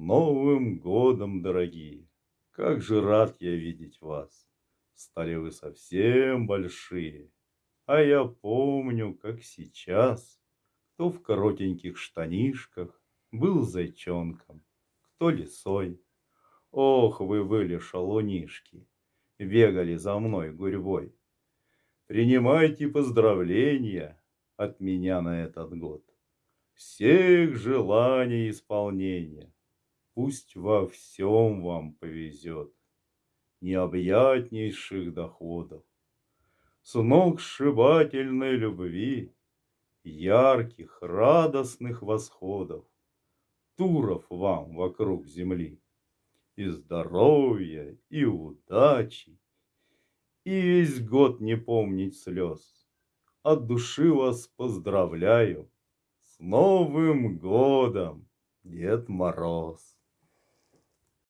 Новым годом, дорогие! Как же рад я видеть вас! Стали вы совсем большие, А я помню, как сейчас, Кто в коротеньких штанишках Был зайчонком, кто лисой. Ох, вы были шалунишки, Бегали за мной гурьбой. Принимайте поздравления От меня на этот год. Всех желаний исполнения. Пусть во всем вам повезет, Необъятнейших доходов, Сногсшибательной любви, Ярких, радостных восходов, Туров вам вокруг земли, И здоровья, и удачи, И весь год не помнить слез. От души вас поздравляю С Новым годом, Дед Мороз!